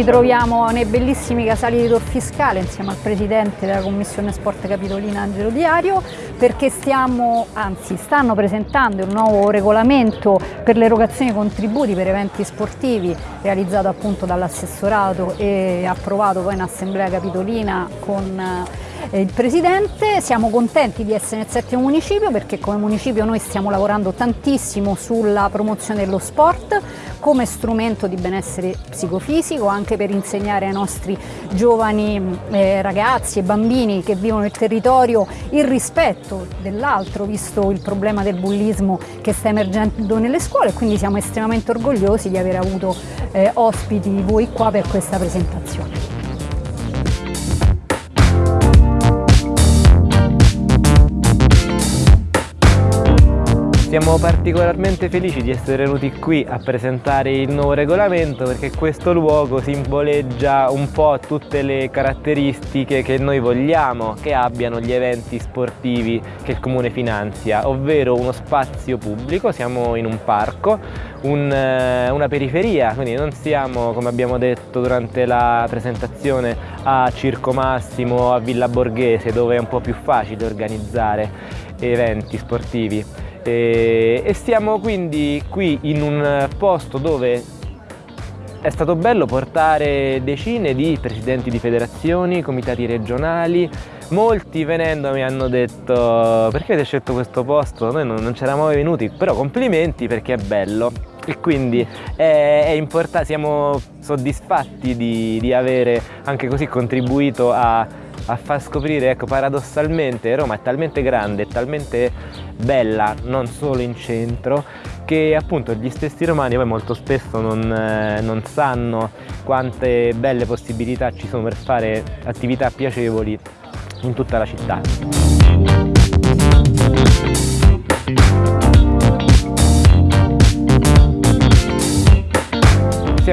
Ci troviamo nei bellissimi casali di Tor Fiscale insieme al presidente della Commissione Sport Capitolina Angelo Diario perché stiamo, anzi stanno presentando un nuovo regolamento per l'erogazione di contributi per eventi sportivi realizzato appunto dall'assessorato e approvato poi in Assemblea Capitolina con eh, il Presidente. Siamo contenti di essere nel settimo municipio perché come municipio noi stiamo lavorando tantissimo sulla promozione dello sport come strumento di benessere psicofisico anche per insegnare ai nostri giovani eh, ragazzi e bambini che vivono nel territorio il rispetto dell'altro visto il problema del bullismo che sta emergendo nelle scuole quindi siamo estremamente orgogliosi di aver avuto eh, ospiti voi qua per questa presentazione. Siamo particolarmente felici di essere venuti qui a presentare il nuovo regolamento perché questo luogo simboleggia un po' tutte le caratteristiche che noi vogliamo che abbiano gli eventi sportivi che il Comune finanzia, ovvero uno spazio pubblico, siamo in un parco, un, eh, una periferia, quindi non siamo, come abbiamo detto durante la presentazione, a Circo Massimo o a Villa Borghese dove è un po' più facile organizzare eventi sportivi e, e stiamo quindi qui in un posto dove è stato bello portare decine di presidenti di federazioni, comitati regionali, molti venendo mi hanno detto perché avete scelto questo posto? Noi non, non c'eravamo mai venuti, però complimenti perché è bello e quindi è, è importante, siamo soddisfatti di, di avere anche così contribuito a a far scoprire, ecco, paradossalmente Roma è talmente grande, è talmente bella, non solo in centro, che appunto gli stessi romani poi molto spesso non, eh, non sanno quante belle possibilità ci sono per fare attività piacevoli in tutta la città.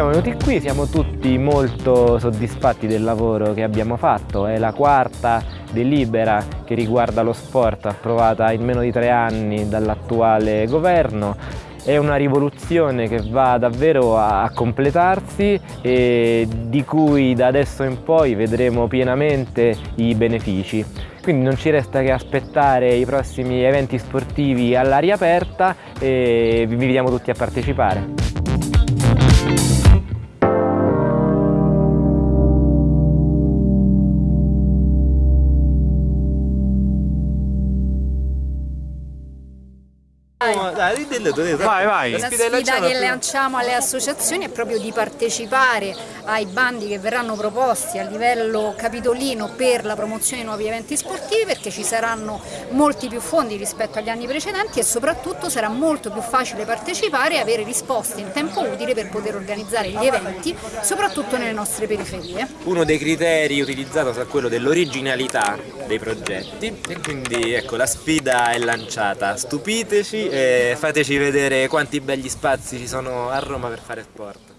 Siamo venuti qui, siamo tutti molto soddisfatti del lavoro che abbiamo fatto, è la quarta delibera che riguarda lo sport approvata in meno di tre anni dall'attuale governo è una rivoluzione che va davvero a completarsi e di cui da adesso in poi vedremo pienamente i benefici. Quindi non ci resta che aspettare i prossimi eventi sportivi all'aria aperta e vi invitiamo tutti a partecipare. Dai, dillo tu. Vai, vai. La sfida che lanciamo alle associazioni è proprio di partecipare ai bandi che verranno proposti a livello capitolino per la promozione di nuovi eventi sportivi perché ci saranno molti più fondi rispetto agli anni precedenti e soprattutto sarà molto più facile partecipare e avere risposte in tempo utile per poter organizzare gli eventi, soprattutto nelle nostre periferie. Uno dei criteri utilizzato sarà quello dell'originalità dei progetti e quindi ecco la sfida è lanciata, stupiteci e fateci vedere quanti begli spazi ci sono a Roma per fare sport.